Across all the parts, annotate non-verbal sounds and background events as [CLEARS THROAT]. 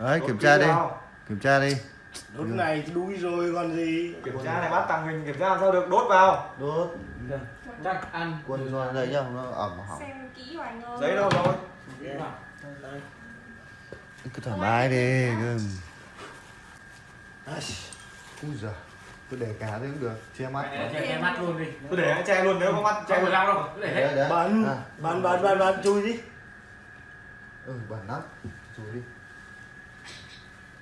đấy Đốt kiểm tra đi. kiểm tra đi. Lúc này đuôi rồi còn gì? Kiểm tra này bắt tàng hình kiểm tra làm sao được? Đốt vào. Đốt. Chắc ăn. Quân rồi đây nhá nó ẩm hỏng. Xem kỹ vào anh ơi. Giấy đâu rồi? Cứ thoải mái đi cứ Úi giời cứ để cá đấy cũng được che mắt. Che che mắt luôn đi. Tôi để che luôn nếu không mắt che che luôn. đâu cứ để hết. Đấy đấy. Bắn à, Bắn bắn bắn bắn chui đi. Ừ bẩn lắm. Chú đi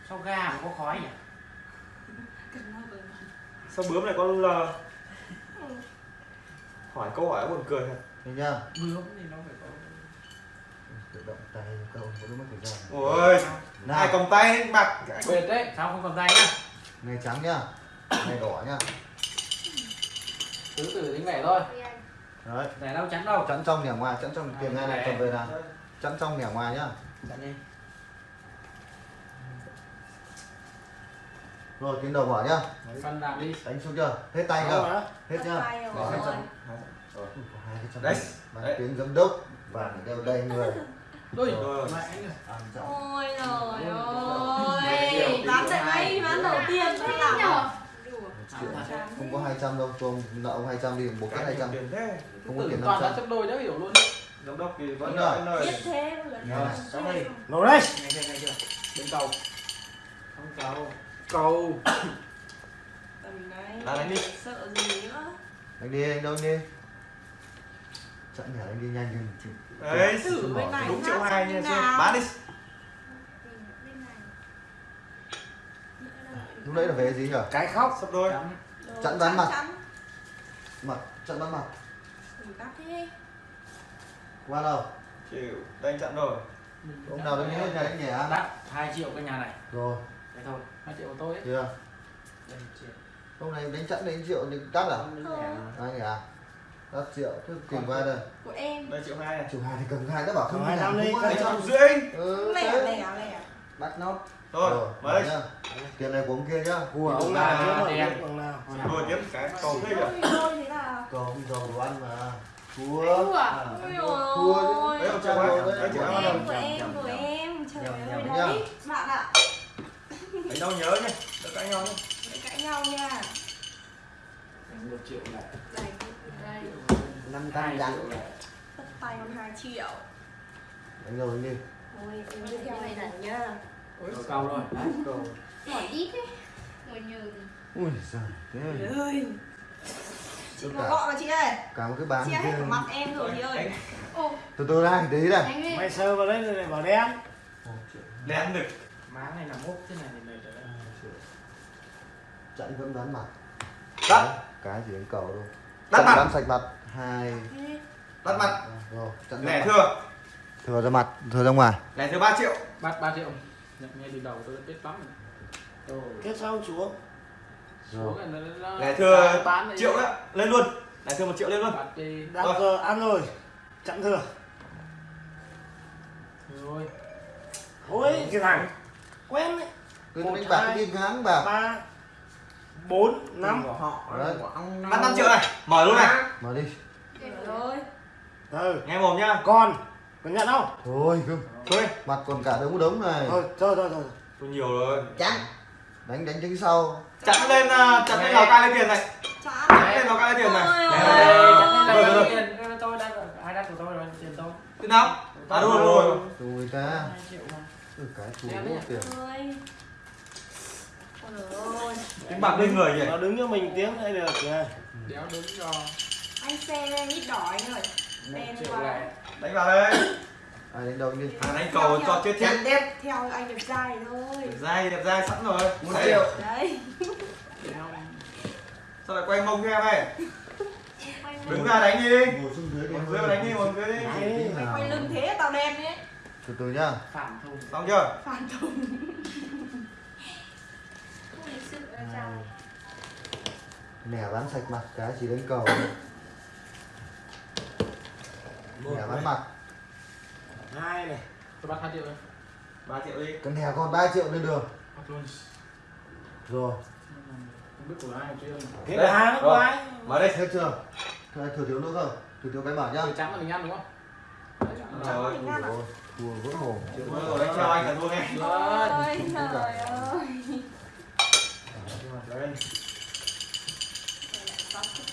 sao ga mà có khói nhỉ? Sao bướm này con lờ hỏi câu hỏi buồn cười thật. Thấy nhá bướm thì nó phải có tự động tay cậu có lúc mất thời gian. Ôi ai nào cầm tay bạc? Bệt đấy sao không cầm tay nhá? Này trắng nhá này đỏ nhá từ từ tính vẻ thôi. Đấy. Vẻ đâu chắn đâu? Chắn trong nẻ ngoài chắn trong tiền ngay này cầm về nào. Chắn trong nẻ ngoài nhá. Chắn đi rồi tiến đầu mở nhá. Đi. Đánh xuống chưa? Hết tay chưa? hết nhá. Rồi. Rồi. Đấy. Đấy. tiếng giám đốc và đeo đây người. [LAUGHS] Đôi Rồi. Ôi trời Mày ơi. Bán hai. ngay bán đầu tiên Đùa. triệu không có 200 đâu tôi nợ ông 200 đi cắt cái 200 tiền thế. Không có tiền toàn đã 500 chấp đôi đã hiểu luôn. Giám đốc thì vẫn rồi. vẫn nơi thế cháu ơi. Ngồi đây. Nghe chưa nghe chưa? Bên cầu không cầu cầu. Tầm đấy là đánh đi. Sợ gì nữa? Anh đi anh đâu anh đi? Chặn nhà anh đi nhanh hơn chị đấy Thử bên này đúng triệu hai xem nha nào. bán đi. Này. lúc nãy là về gì nhỉ Cái khóc. Sắp đôi. Chắn bán mặt. mặt chặn bắn mặt. Qua đâu? Chịu đây anh chặn rồi. Ông nào đến hết nhà anh nhẹ đắt 2 triệu cái nhà này. Rồi thế thôi 2 triệu của tôi ấy. Chưa? Đây triệu. Hôm nay đánh chặn đến triệu thì đắt à? Không anh à đắt triệu cứ tìm qua đây. Của em. Đây triệu hai này chủ hai thì cầm hai đã bảo không Cầm hai năm đi, không ai triệu rưỡi. Ừ, Lẻ lẻ lẻ bắt nó. Mở mới tiền này của ông kia nhá. Của ông ông nào rồi tiếp cái cầu thế thôi là còn không giàu đồ ăn mà. À? À, ôi chứ. đấy Trăm ông triệu đô hai đấy. triệu Của hai em, của em, của em. Trời ơi đấy Bạn ạ đánh đâu nhớ nhé đừng cãi nhau nhé Để cãi nhau nha. Đánh một triệu lại Đây, đây. Năm hai trăm triệu dặn lại Tất tay còn 2 triệu. Đánh rồi đi. Ôi, em đi theo này này nhá. Rồi cầu rồi đấy. Cầu. Hỏi ít ấy Ngồi nhờ thì ui giời thế ơi. Chị có gọi mà chị ơi. cả một cái hết kia. cả mặt em rồi chị ơi. Từ từ đây tí đây. Anh ơi. Mày sơ vào đấy rồi lại bảo đen. Đen được má này là mốt thế này thì mày trở lại chạy vẫn bán mặt. Đắt Đấy, cái gì đánh cầu thôi Đắt Chặn mặt. bán sạch mặt. Hai. Đắt mặt. Rồi chặn lẻ mặt. thừa. thừa ra mặt thừa ra ngoài. Lẻ thừa ba triệu. Bắt 3 triệu. Nhận ngay từ đầu tôi đã biết lắm rồi. Rồi Kết xong xuống xuống rồi. lẻ thừa bán triệu đó lên luôn. Lẻ thừa một triệu lên luôn. Bắt đi. Đặt Rồi. giờ ăn rồi. Chặn thừa. Rồi. Ôi cái thằng Quen đấy cứ Một, đánh bạc đi ngáng bạc ba bốn năm. Đấy. bắt năm. Triệu này. Mở luôn này. Mở đi. Rồi. Ừ nghe mồm nhá. Còn Còn nhận không? thôi cứ thôi. Mặt còn cả đống đống này. Thôi thôi thôi thôi. Tôi nhiều rồi. Chắn đánh đánh tránh sau. Chặn lên à, chặn lên lào cai lấy tiền này. Chặn. Lên lào cai lấy tiền này. Rồi, rồi. tiền tôi đã hai đắt của tôi rồi tiền tôi. Thế nào? À đúng rồi đúng rồi. Ta. 2 triệu. mà ừ, cái ấy. tiền. Ôi. Đánh bạc lên người nhỉ? Nó đứng cho mình tiếng đây được kìa đéo đứng cho. Anh xe lên ít đỏ anh ơi. Đen quá. đánh vào đây. Ai đánh đâu đi. À đánh cầu cho chết chết. đẹp Theo anh đẹp trai thôi. Đẹp dai đẹp dai sẵn rồi. Một Đấy. triệu Đấy. [LAUGHS] Sao lại quay mông cho em ấy đứng ra đánh đi. Ngồi xuống dưới đi. Ngồi dưới mà đánh đi ngồi dưới đi. Quay lưng thế tao đen đấy từ từ nhá. Phản thùng. Xong chưa? Phản thùng. Nẻ bán sạch mặt cái chỉ đánh cầu. Nẻ bán mặt. Hai này. Tôi bắt 2 triệu rồi ba triệu đi. Cái nẻ còn 3 triệu lên đường. Rồi. Không biết của ai chứ Thế Đây, là hai nó rồi. quái. Mở đây hết chưa? Thôi, thừa thiếu nữa không thừa thiếu cái bảo nhá. Từ trắng là mình ăn đúng không? Đấy, trắng là Rồi. Cua vỡ mồm. Vỡ rồi, anh treo anh cả luôn em. Ôi trời ơi. Đây.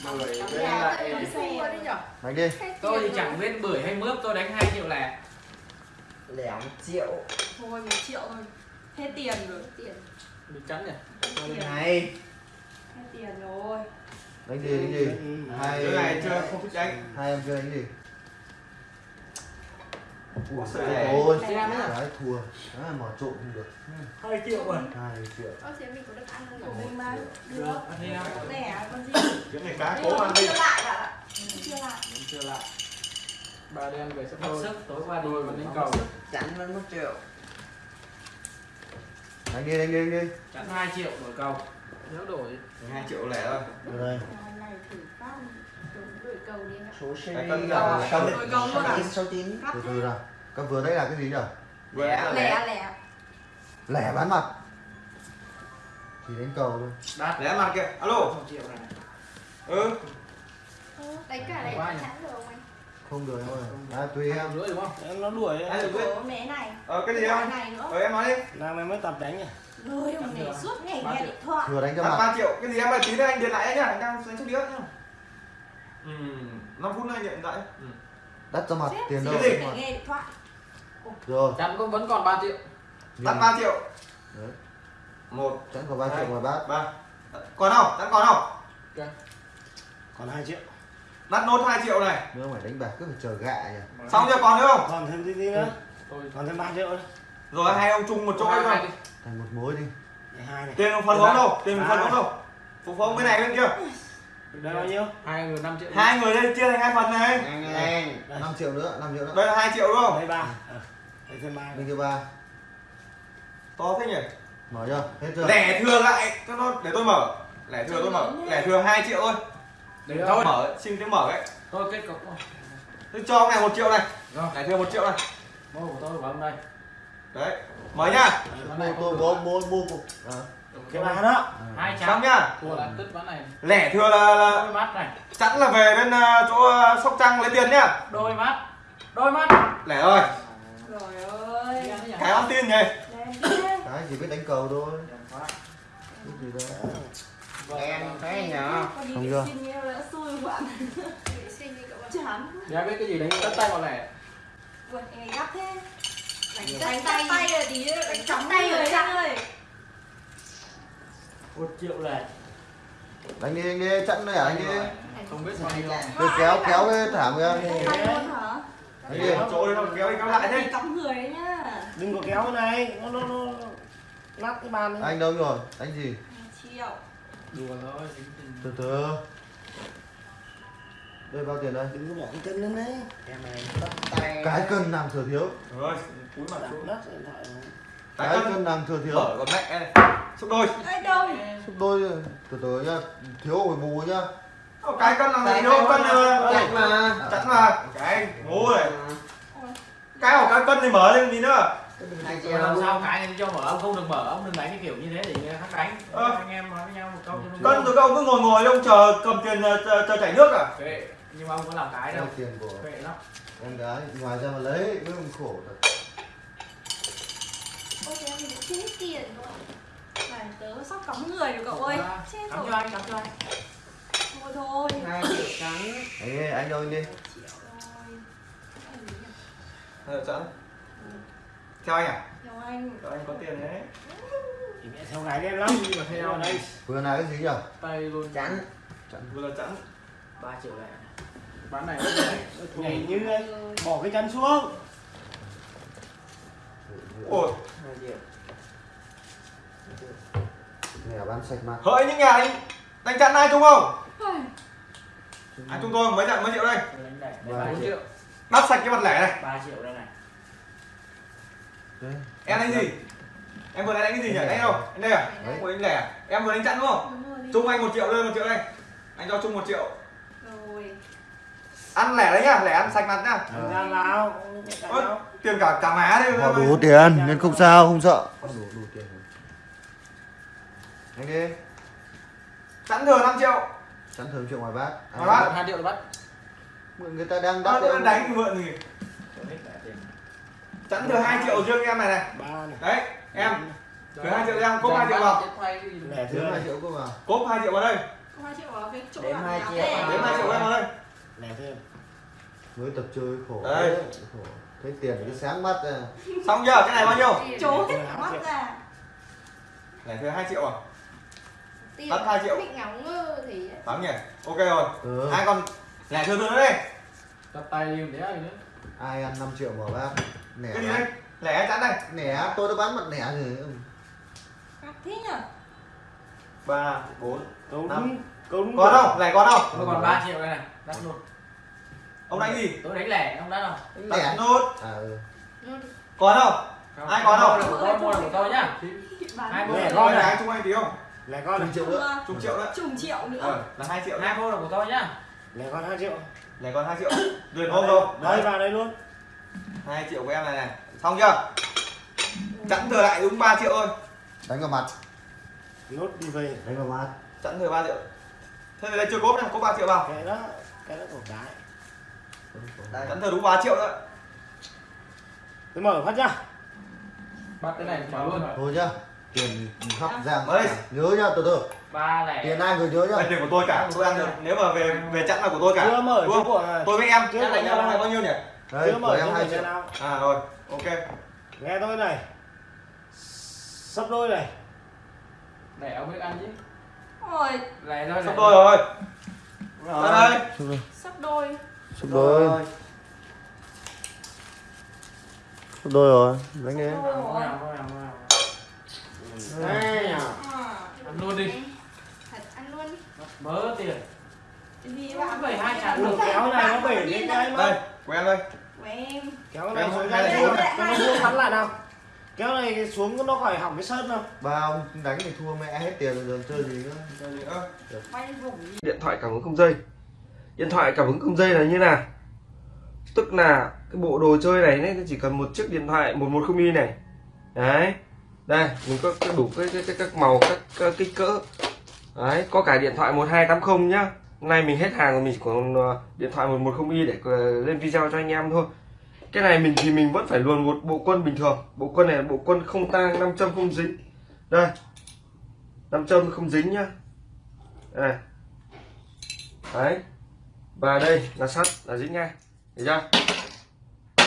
Bưởi với lại Đánh đi. Tôi thì chẳng biết bưởi hay mướp, tôi đánh 2 triệu lẻ. Lẻ 1 triệu. Thôi 1 triệu thôi. Hết tiền rồi, hết tiền. Bị chắn nhỉ? Thôi này. Hết tiền rồi. Đánh gì đánh gì? Ừ. Hai cái này chưa không thích đánh. Hai em chưa đánh gì? Ủa, Ôi, ôi Lẻ nhá. đấy thua. Đấy mỏ trộn không được. Hai triệu rồi hai triệu. Ơ thế mình có được ăn không? Của mình mà. được. Ăn đi nào. Lẻ con gì? Cái này cá cố mà ăn đi. chưa lại ạ Chưa lại. chưa lại. Bà đen về sắp thôi sức, tối qua đi còn đánh cầu. chắn vẫn một triệu. Đánh đi đánh đi đánh đi. Chắn 2 triệu đổi cầu. Nếu đổi. 2 triệu lẻ thôi. Được đây Ngày này thử phát Đổi cầu đi anh ạ. Số cân là đầu, sáu à? sáu Cắt từ từ nào. Các vừa đấy là cái gì là lẻ Lẻ. lẻ lẻ. Bán mặt. Chỉ đánh cầu thôi đắt lẻ mặt kìa. Alo. 1 triệu này. Ừ. Đánh cả này chán được không anh? không được em ơi. À, tùy em. rưỡi đúng không? Em nó đuổi biết Của mẹ này. Ờ cái gì Cái không này nữa. Ờ em nói đi. Nào mày mới tập đánh nhỉ? Rồi ông này suốt ngày Ba nghe điện thoại. Vừa đánh cho mặt. 3 triệu. Cái gì em ơi? Tí nữa anh điện lại nhá. Anh đang đánh chút đĩa nhá ừ 5 phút nữa anh điện lại đắt cho mặt Chết tiền gì đâu Cái gì? phải nghe điện thoại. Rồi. Chắn cũng vẫn còn 3 triệu. Đặt nhìn. 3 triệu. Đấy. một chắn có ba triệu ngoài bát. ba. Còn không? Đặt còn không? Còn hai triệu. Đặt nốt 2 triệu này. Nếu mà đánh bạc cứ phải chờ gạ nhỉ? Xong chưa? Còn nữa không? Còn thêm tí tí nữa. Tôi còn thêm ba triệu nữa. Rồi hai ông chung một chỗ hai thôi. đi. Thành một mối đi. Hai này. Tiền phần vốn đâu tiền phần vốn đâu. Phục vốn bên này bên kia đây bao nhiêu? Hai người 5 triệu hai người đây chia thành hai phần này. Năm triệu nữa năm triệu nữa. Đây là 2 triệu đúng không? Đây ba. Ờ, đây thêm ba. Bên kia ba. To thế nhỉ? Mở chưa? Hết chưa? Lẻ thừa lại. Cho nó để tôi mở. Lẻ thừa tôi mở. Lẻ thừa 2 triệu thôi. Đấy thôi. Mở xin tiếng mở ấy tôi kết cục. Tôi cho ông này một triệu này. Rồi. Lẻ thừa một triệu này. Mua của tôi vào hôm nay. Đấy. Mở nhá. Tôi không mua mua cục. Cái ba đó. Hai xong chắn nhá này. Lẻ thừa là, là đôi mắt này. Chẵn là về bên ờ, chỗ ờ, sóc trăng lấy tiền nhá đôi mắt. Đôi mắt. Lẻ rồi Rồi ơi. Cái ăn tin nhỉ? Cái chỉ biết đánh cầu thôi. Cái gì đâu. Em thấy nhở Con đi Không chưa? Chán. biết cái gì đánh tất tay ngày gắt thế. Đánh tay. tay là tí đánh chóng tay tay rồi chắc. ơi một triệu này đánh đi đánh đi chặn này à, đánh đi. Không biết nhiêu. Rồi kéo kéo cái thảm hả đánh đi. Chỗ đây nó kéo đi kéo lại thế cắm người đấy nhá. Đừng có kéo cái này nó nó nó nát cái bàn đi. Anh đâu rồi? Đánh gì? Triệu. Đùa thôi từ từ. Đây bao tiền đây? Đừng có bỏ cái cân lên đấy. Em này tay. Cái cân làm thừa thiếu. Rồi cúi mặt xuống. Nát điện thoại này. cái cái cân làm thừa thiếu. Mở con mẹ này xúc đôi. Đâu Xúc đôi từ từ nhá thiếu phải bù nhá. Ờ, cái cân là thiếu cân ờ, chặn mà. chẵn mà. Cái ngu này cái của cái cân thì mở lên gì nữa. Rồi làm sao cái này cho mở ông không được mở ông đừng đánh cái kiểu như thế để khác đánh. Ờ. anh em nói với nhau một câu cho nó cân rồi các ông cứ ngồi ngồi ông chờ cầm tiền ờ, chờ, chờ chảy nước à? Kệ nhưng mà ông có làm cái đâu. Tiền của kệ lắm. em gái ngoài ra mà lấy mới không khổ thật Ôi thế mình cũng chết tiền rồi. Này tớ sắp cắm người rồi cậu ơi. Chết cắm rồi cho anh cắm cho anh. Thôi thôi. Hai triệu trắng. Anh ơi, anh anh đi Triệu rồi. Ờ, chẵn theo anh à? Theo anh. Theo anh có tiền đấy. Thì mẹ theo gái đen lắm. Đi mà theo. Đây. Vừa này cái gì nhỉ tay luôn. Chắn. Vừa là chẵn 3 triệu lẻ bán này. Nhảy như ấy bỏ cái chân xuống ôi. Mẹ bán sạch mặt hỡi những nhà đánh đánh chặn ai chung không? Ai? Chung tôi? Mấy chặn mấy triệu đây? Ba 4 triệu. đắp sạch cái mặt lẻ này. 3 triệu đây này. Đấy. em đánh gì? Em vừa đánh cái gì nhỉ? Đánh đâu? anh đây à? Đấy. của anh lẻ. À? em vừa đánh chặn đúng không? Đúng chung anh một triệu đây một triệu đây. Anh cho chung một triệu ăn lẻ đấy nhá lẻ ăn sạch mặt nhá. Vào chạy Ơ, vào. tiền cả cả má đây. Họ đủ tiền nên không sao không sợ. Đủ đủ tiền anh đi. Chẵn thừa 5 triệu. Chắn thường triệu ngoài bát. Ngoài bát. 2 triệu là bắt người ta đang Ờ, đắt nó đánh thì mượn gì? Chẵn thừa 2 triệu riêng em này này. Đấy em. Thừa 2 triệu em cốp 2 triệu vào. lẻ thừa hai triệu cơ mà cốp 2 triệu vào đây. Hai triệu vào cái chỗ Đếm hai triệu. đếm 2 triệu em vào đây lẻ thêm mới tập chơi khổ Đây. khổ. thấy tiền cứ sáng mắt à xong chưa cái này bao nhiêu. Chối hai mắt triệu. ra này thuê 2 triệu à Tiền. Mất hai triệu. Bị ngóng ngơ thì Thắng nhỉ ok rồi ừ. ai còn lẻ thừa nữa đây Tập tay để ai nữa. ai ăn 5 triệu bỏ bác nẻ cái gì đây lẻ chắn đây nẻ tôi đã bán mặt nẻ rồi thế nhở ba bốn Năm. Đúng còn không lẻ còn không Tôi còn 3 triệu đây này. Đắt nốt. ông đánh gì? Tôi đánh lẻ, ông đắt không? đánh nốt. À ừ. nó còn không Ai còn không? Là tôi, mua là của tôi nhá. Hai Lẻ bộ Cái con này anh chung anh tí không? Lẻ con này Chục triệu nữa chục triệu đấy. Chục triệu nữa. Ờ là hai triệu nhá. Hai bộ là của tôi nhá. lẻ con hai triệu. Lẻ còn hai triệu. Tuyệt không rồi đây vào đây luôn. Hai triệu của em này này. Xong chưa? Chẵn thừa lại đúng 3 triệu thôi. Đánh vào mặt. Nốt đi về. Đánh vào mặt. Chẵn thừa 3 triệu thế thì đây chưa cốp này cốp 3 triệu vào. Cái đó cái đó của cái Đấy, chẵn thừa đúng 3 triệu nữa tôi mở phát ra Bắt cái này mở luôn. thôi nhá tiền khắp giang Ơi. nhớ nhá từ từ. Ba lẻ. tiền ai người nhớ nhá. Đây tiền của tôi cả. Tôi ăn được nếu mà về về chẵn là của tôi cả. Chưa mở Đúng không? của tôi với em. Chưa nhà đâu. này bao nhiêu nhỉ? Đây chưa của mở em hai mở triệu. à rồi. Ok. Nghe tôi này. Sắp đôi này. Lẻ ông biết ăn chứ. Ôi Lẻ thôi. xong lẻ. tôi rồi đây sắp đôi sắp đôi sắp đôi rồi đánh đi Đôi à À, Ăn luôn đi. thật ăn luôn Mớ tiền. Bảy hai được. kéo này nó bể đến cái đây mà của em đây của em kéo này xuống cái xuống. cho nó vuông bắn lại nào kéo này xuống nó khỏi hỏng cái sơn đâu. Ba ông đánh thì thua mẹ hết tiền rồi chơi gì nữa. Chơi gì nữa? Điện thoại cảm ứng không dây. Điện thoại cảm ứng không dây là như nào? Tức là cái bộ đồ chơi này ấy, nó chỉ cần một chiếc điện thoại 110 y này. Đấy. Đây mình có, đủ cái, cái, cái các màu các, các kích cỡ. Đấy có cả điện thoại 1280 nhá. Hôm nay mình hết hàng rồi mình chỉ còn ờ, điện thoại 110 y để ờ, lên video cho anh em thôi cái này mình thì mình vẫn phải luồn một bộ quân bình thường. Bộ quân này là bộ quân không tang 5 châm không dính. Đây. 5 châm không dính nhá. Đây. Đấy. Và đây là sắt, là dính ngay. Thấy chưa?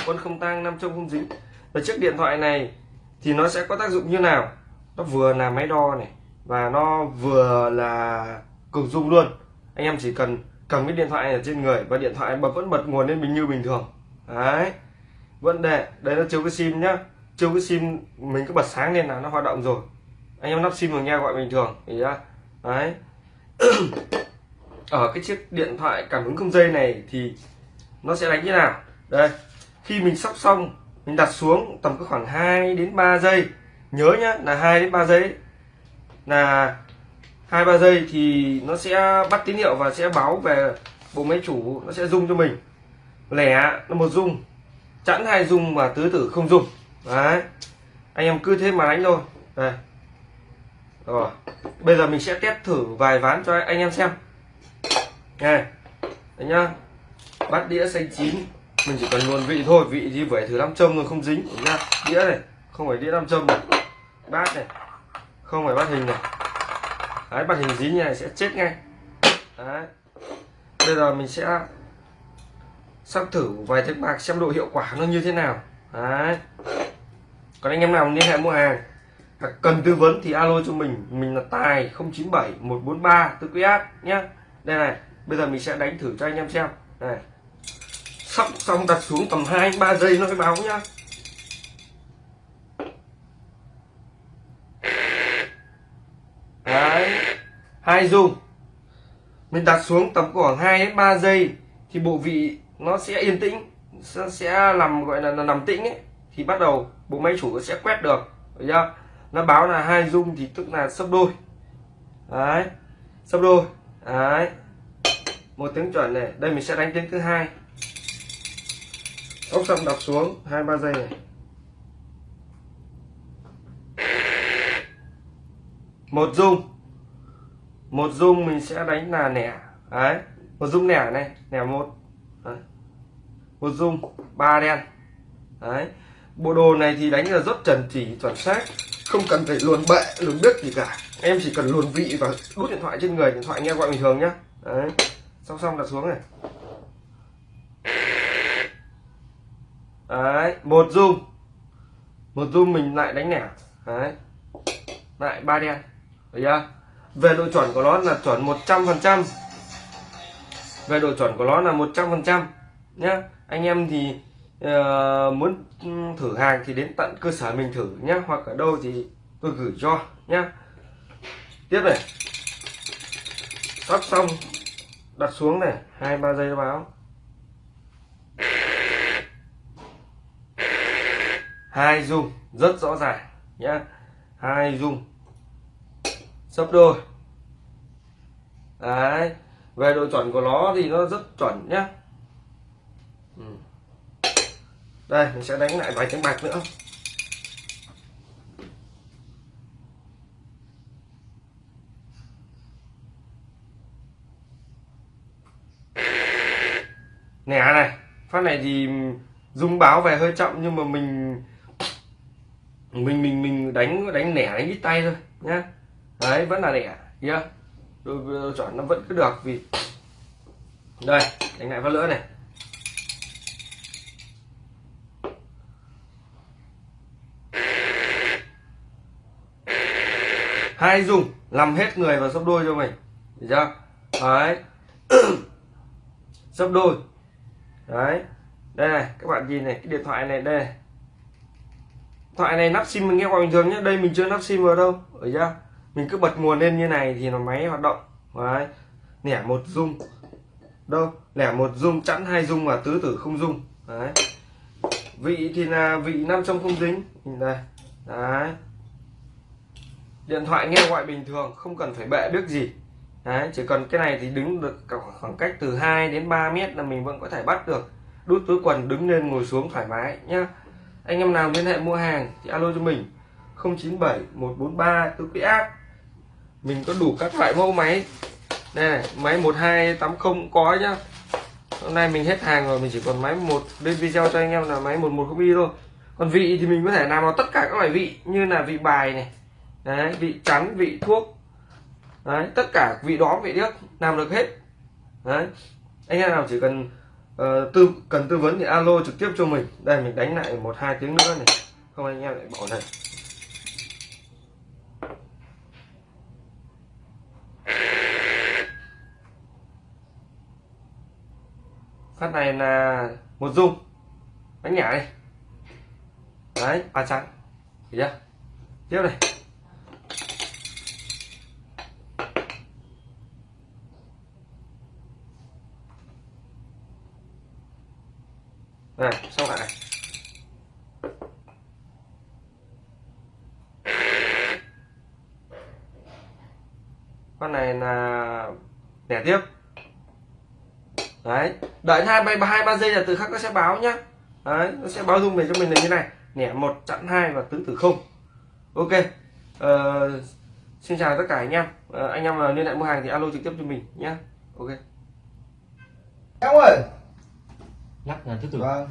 Quân không tang, năm trong không dính. Và chiếc điện thoại này thì nó sẽ có tác dụng như nào? Nó vừa là máy đo này, và nó vừa là cực dung luôn. Anh em chỉ cần cầm cái điện thoại này ở trên người, và điện thoại bật, vẫn bật nguồn lên bình như bình thường. Đấy. Vâng, vẫn đề đây nó chiếu cái sim nhá. Chiếu cái sim mình cứ bật sáng lên là nó hoạt động rồi. Anh em lắp sim vào nghe gọi bình thường thì ra đấy. [CLEARS THROAT] Ở cái chiếc điện thoại cảm ứng không dây này thì nó sẽ đánh như nào? Đây, khi mình sắp xong, mình đặt xuống tầm có khoảng 2 đến 3 giây. Nhớ nhá, là 2 đến 3 giây. Là hai, ba giây thì nó sẽ bắt tín hiệu và sẽ báo về bộ máy chủ, nó sẽ rung cho mình. Lẻ là một rung chẵn hai dung và tứ tử không dùng, đấy. Anh em cứ thế mà đánh thôi. Đây. Rồi. Bây giờ mình sẽ test thử vài ván cho anh em xem. Này đấy nhá. Bát đĩa xanh chín. Mình chỉ cần luồn vị thôi. Vị gì phải thử nam châm rồi không dính. Nhá. Đĩa này. Không phải đĩa nam châm này. Bát này. Không phải bát hình này. Đấy bát hình dính như này sẽ chết ngay. Đấy. Bây giờ mình sẽ sắp thử vài chiếc bạc xem độ hiệu quả nó như thế nào. Đấy. Còn anh em nào liên hệ mua hàng, hoặc cần tư vấn thì alo cho mình. Mình là tài 097 143 tư quý át nhé đây này, bây giờ mình sẽ đánh thử cho anh em xem. Này. Sắp xong đặt xuống tầm 2 3 giây nó mới báo nhá. Đấy. Hai dung mình đặt xuống tầm khoảng 2 đến 3 giây thì bộ vị nó sẽ yên tĩnh sẽ, sẽ làm gọi là, nằm tĩnh ấy. Thì bắt đầu bộ máy chủ nó sẽ quét được được chưa? Nó báo là hai dung thì tức là sấp đôi. Đấy sấp đôi. Đấy. Một tiếng chuẩn này. Đây mình sẽ đánh tiếng thứ hai. Ốc xong đặt xuống hai ba giây này. Một dung một dung mình sẽ đánh là nẻ. Đấy một dung nẻ này nẻ một đấy. một dung, ba đen. Đấy. Bộ đồ này thì đánh là rất chuẩn chỉ chuẩn xác. Không cần phải luồn bệ, luồn biết gì cả. Em chỉ cần luồn vị và đút điện thoại trên người, điện thoại nghe gọi bình thường nhá. Đấy. Xong xong đặt xuống này. Đấy, một dung. Một dung mình lại đánh nẻ. Đấy. Lại ba đen. Thấy chưa? Về độ chuẩn của nó là chuẩn 100 phần trăm về độ chuẩn của nó là 100 phần trăm nhá. Anh em thì uh, muốn thử hàng thì đến tận cơ sở mình thử nhá. Hoặc ở đâu thì tôi gửi cho nhá. Tiếp này. Sắp xong đặt xuống này. Hai ba giây báo. Hai dung rất rõ ràng nhá. Hai dung sấp đôi. Đấy về độ chuẩn của nó thì nó rất chuẩn nhá. Ừ. đây, mình sẽ đánh lại vài tiếng bạc nữa. Nẻ này, phát này thì dung báo về hơi chậm nhưng mà mình mình mình mình đánh đánh nẻ, đánh ít tay thôi nhá. Đấy, vẫn là nẻ kia tôi ờ, chọn nó vẫn cứ được vì đây, đánh lại phát lưỡi này. Hai dùng, làm hết người và sấp đôi cho mình. Được chưa? Đấy. Sấp đôi. Đấy. Đây này, các bạn nhìn này, cái điện thoại này, đây này. thoại này nắp sim mình nghe qua bình thường nhé đây mình chưa nắp sim vào đâu. Ở ra mình cứ bật nguồn lên như này thì nó máy hoạt động. Đấy. Lẻ một dung đâu? Lẻ một dung chẵn hai dung và tứ tử không dung đấy. Vị thì là vị nam trong không dính. Nhìn đây. Đấy. Điện thoại nghe gọi bình thường, không cần phải bệ biết gì. Đấy, chỉ cần cái này thì đứng được khoảng cách từ 2 đến 3 mét là mình vẫn có thể bắt được. Đút túi quần, đứng lên, ngồi xuống thoải mái nhá. Anh em nào liên hệ mua hàng thì alo cho mình. 097 143 tứ quý ác mình có đủ các loại mẫu máy. Đây này, máy 1280 có nhá. Hôm nay mình hết hàng rồi mình chỉ còn máy một lên video cho anh em là máy 110 y thôi. Còn vị thì mình có thể làm vào tất cả các loại vị như là vị bài này. Đấy vị chắn vị thuốc. Đấy tất cả vị đó vị điếc làm được hết. Đấy. Anh em nào chỉ cần uh, tư cần tư vấn thì alo trực tiếp cho mình. Đây mình đánh lại một hai tiếng nữa này. Không anh em lại bỏ này. Phát này là một dung. Đánh nhả này đấy, ba trắng. Thấy chưa? Tiếp này. Này, xong lại này. Con này là đẻ tiếp đợi hai ba hai ba giây là từ khắc nó sẽ báo nhá. Đấy nó sẽ báo dung về cho mình là như này. Nẻ một chặn hai và tứ tử không. Ok. Ờ, xin chào tất cả anh em. Ờ, anh em nào liên hệ mua hàng thì alo trực tiếp cho mình nhé ok. Em ơi! Lắc là thứ tự. Vâng